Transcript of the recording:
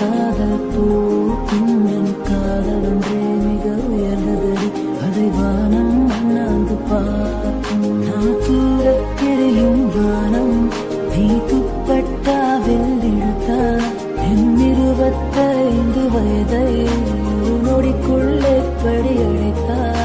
காதல் பூக்கும் என் காதல் ஒன்றே மிக உயர்ந்ததடி. அதை வானம் அண்ணாந்து பார்க்கும். நான் தூரத்திரையும் வானம் நீ துப்பட்டா வெள்ளிழுத்தா வயதை நொடிக்குள்ளே படி அழைத்தா